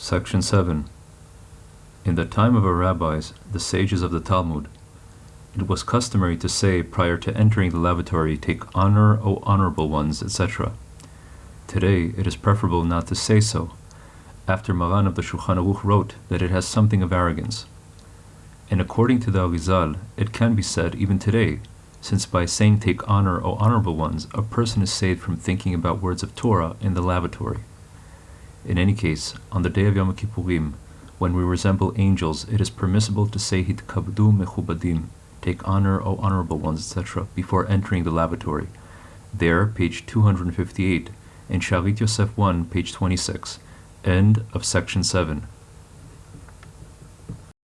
Section 7. In the time of our rabbis, the sages of the Talmud, it was customary to say prior to entering the lavatory, Take honor, O honorable ones, etc. Today, it is preferable not to say so, after Maran of the Shulchan Aruch wrote that it has something of arrogance. And according to the Arizal, it can be said even today, since by saying Take honor, O honorable ones, a person is saved from thinking about words of Torah in the lavatory. In any case, on the day of Yom Kippurim, when we resemble angels, it is permissible to say Hitkabdu mechubadim, take honor, O honorable ones, etc., before entering the lavatory. There, page 258, in Shalit Yosef 1, page 26, end of section 7.